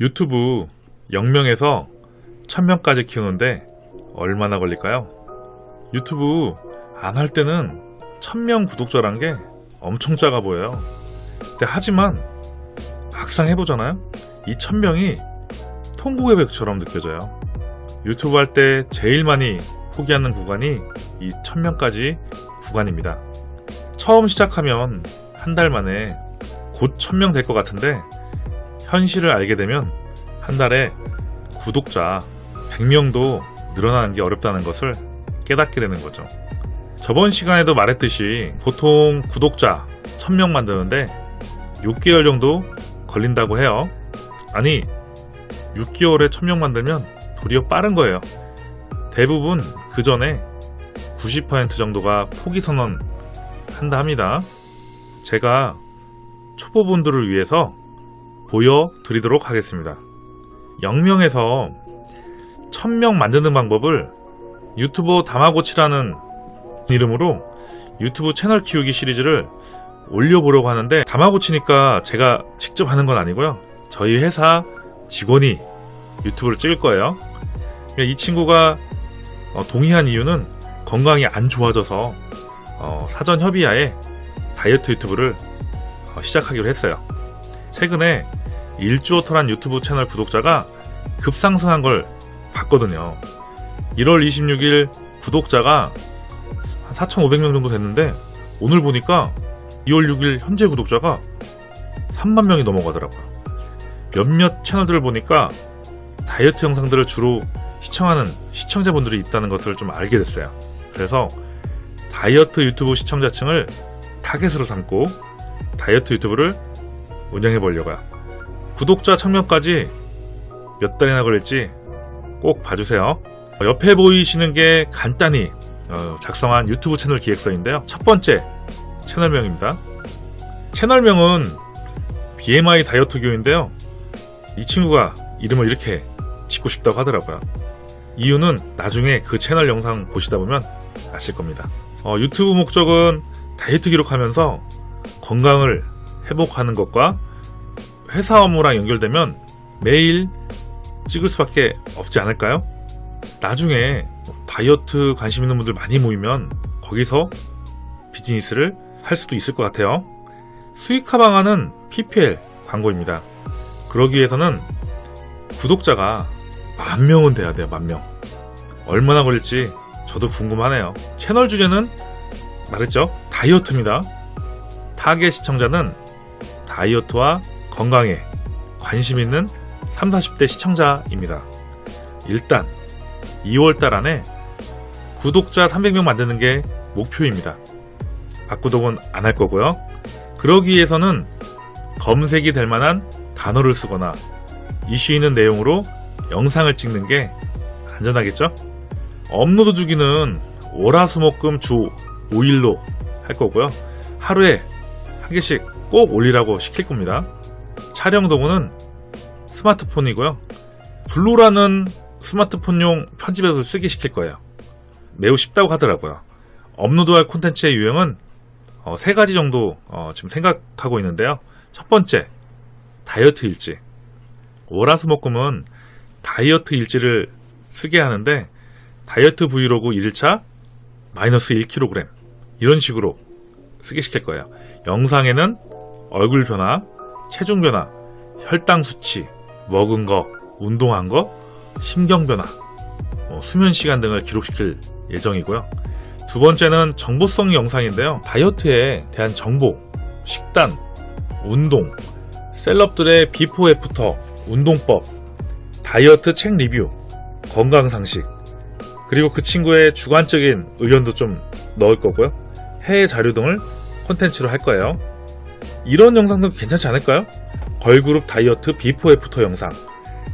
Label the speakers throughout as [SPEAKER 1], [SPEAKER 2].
[SPEAKER 1] 유튜브 0명에서 1000명까지 키우는데 얼마나 걸릴까요? 유튜브 안 할 때는 1000명 구독자란 게 엄청 작아 보여요. 근데 하지만 막상 해보잖아요? 이 1000명이 통곡의 벽처럼 느껴져요. 유튜브 할 때 제일 많이 포기하는 구간이 이 1000명까지 구간입니다. 처음 시작하면 한 달 만에 곧 1000명 될 것 같은데 현실을 알게 되면 한 달에 구독자 100명도 늘어나는 게 어렵다는 것을 깨닫게 되는 거죠. 저번 시간에도 말했듯이 보통 구독자 1000명 만드는데 6개월 정도 걸린다고 해요. 아니, 6개월에 1000명 만들면 도리어 빠른 거예요. 대부분 그 전에 90% 정도가 포기 선언 한다 합니다. 제가 초보분들을 위해서 보여드리도록 하겠습니다. 0명에서 1000명 만드는 방법을 유튜버 다마고치라는 이름으로 유튜브 채널 키우기 시리즈를 올려보려고 하는데 다마고치니까 제가 직접 하는 건 아니고요. 저희 회사 직원이 유튜브를 찍을 거예요. 이 친구가 어, 동의한 이유는 건강이 안 좋아져서 어, 사전 협의하에 다이어트 유튜브를 어, 시작하기로 했어요. 최근에 일주어 터란 유튜브 채널 구독자가 급상승한 걸 봤거든요. 1월 26일 구독자가 한 4,500명 정도 됐는데 오늘 보니까 2월 6일 현재 구독자가 3만 명이 넘어가더라고요. 몇몇 채널들을 보니까 다이어트 영상들을 주로 시청하는 시청자분들이 있다는 것을 좀 알게 됐어요. 그래서 다이어트 유튜브 시청자층을 타겟으로 삼고 다이어트 유튜브를 운영해 보려고요. 구독자 1000명까지 몇 달이나 걸릴지 꼭 봐주세요. 옆에 보이시는 게 간단히 어, 작성한 유튜브 채널 기획서인데요. 첫 번째 채널명입니다. 채널명은 BMI 다이어트 교인데요. 이 친구가 이름을 이렇게 짓고 싶다고 하더라고요. 이유는 나중에 그 채널 영상 보시다 보면 아실 겁니다. 어, 유튜브 목적은 다이어트 기록하면서 건강을 회복하는 것과 회사 업무랑 연결되면 매일 찍을 수밖에 없지 않을까요? 나중에 다이어트 관심 있는 분들 많이 모이면 거기서 비즈니스를 할 수도 있을 것 같아요. 수익화 방안은 PPL 광고입니다. 그러기 위해서는 구독자가 만 명은 돼야 돼요, 만 명. 얼마나 걸릴지 저도 궁금하네요. 채널 주제는 말했죠? 다이어트입니다. 타겟 시청자는 다이어트와 건강에 관심 있는 3, 40대 시청자입니다. 일단 2월달 안에 구독자 300명 만드는 게 목표입니다. 박구독은 안 할 거고요. 그러기 위해서는 검색이 될 만한 단어를 쓰거나 이슈 있는 내용으로 영상을 찍는 게 안전하겠죠? 업로드 주기는 월화수목금 주 5일로 할 거고요. 하루에 한 개씩 꼭 올리라고 시킬 겁니다. 촬영 도구는 스마트폰이고요. VLLO라는 스마트폰용 편집 앱을 쓰게 시킬 거예요. 매우 쉽다고 하더라고요. 업로드할 콘텐츠의 유형은 어, 세 가지 정도 어, 지금 생각하고 있는데요. 첫 번째, 다이어트 일지. 월화수목금은 다이어트 일지를 쓰게 하는데 다이어트 브이로그 1차 마이너스 1kg 이런 식으로 쓰게 시킬 거예요. 영상에는 얼굴 변화, 체중 변화, 혈당 수치, 먹은 거, 운동한 거, 심경 변화, 뭐 수면 시간 등을 기록시킬 예정이고요. 두 번째는 정보성 영상인데요. 다이어트에 대한 정보, 식단, 운동, 셀럽들의 before after, 운동법, 다이어트 책 리뷰, 건강 상식, 그리고 그 친구의 주관적인 의견도 좀 넣을 거고요. 해외 자료 등을 콘텐츠로 할 거예요. 이런 영상도 괜찮지 않을까요? 걸그룹 다이어트 before after 영상,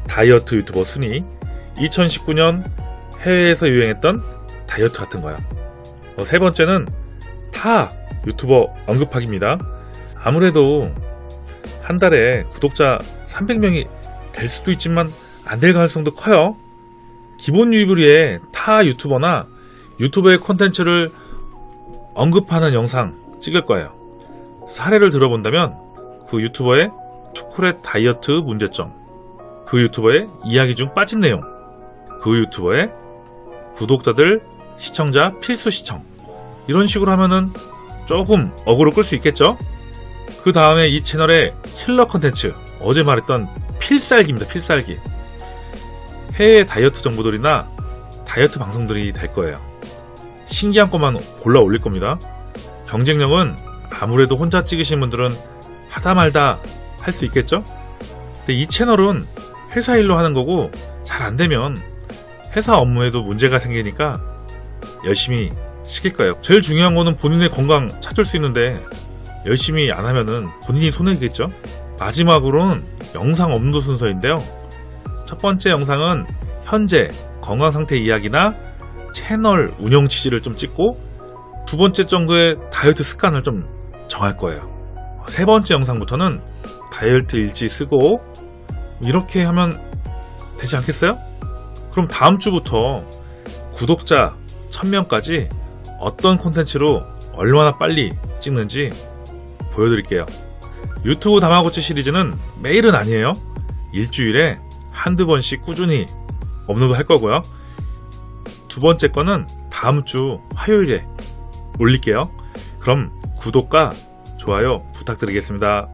[SPEAKER 1] 다이어트 유튜버 순위, 2019년 해외에서 유행했던 다이어트 같은 거요. 어, 세 번째는 타 유튜버 언급하기입니다. 아무래도 한 달에 구독자 300명이 될 수도 있지만 안 될 가능성도 커요. 기본 유입을 위해 타 유튜버나 유튜버의 콘텐츠를 언급하는 영상 찍을 거예요. 사례를 들어본다면 그 유튜버의 초콜릿 다이어트 문제점, 그 유튜버의 이야기 중 빠진 내용, 그 유튜버의 구독자들, 시청자 필수 시청 이런 식으로 하면은 조금 어그로 끌 수 있겠죠? 그 다음에 이 채널의 힐러 컨텐츠 어제 말했던 필살기입니다 필살기. 해외 다이어트 정보들이나 다이어트 방송들이 될 거예요. 신기한 것만 골라 올릴 겁니다. 경쟁력은 아무래도 혼자 찍으신 분들은 하다 말다 할 수 있겠죠? 근데 이 채널은 회사 일로 하는 거고 잘 안 되면 회사 업무에도 문제가 생기니까 열심히 시킬 거예요. 제일 중요한 거는 본인의 건강 찾을 수 있는데 열심히 안 하면은 본인이 손해겠죠? 마지막으로는 영상 업로드 순서인데요. 첫 번째 영상은 현재 건강 상태 이야기나 채널 운영 취지를 좀 찍고 두 번째 정도의 다이어트 습관을 좀 정할 거예요. 세 번째 영상부터는 다이어트 일지 쓰고 이렇게 하면 되지 않겠어요? 그럼 다음 주부터 구독자 1000명까지 어떤 콘텐츠로 얼마나 빨리 찍는지 보여드릴게요. 유튜브 다마고치 시리즈는 매일은 아니에요. 일주일에 한두 번씩 꾸준히 업로드 할 거고요. 두 번째 거는 다음 주 화요일에 올릴게요. 그럼 구독과 좋아요 부탁드리겠습니다.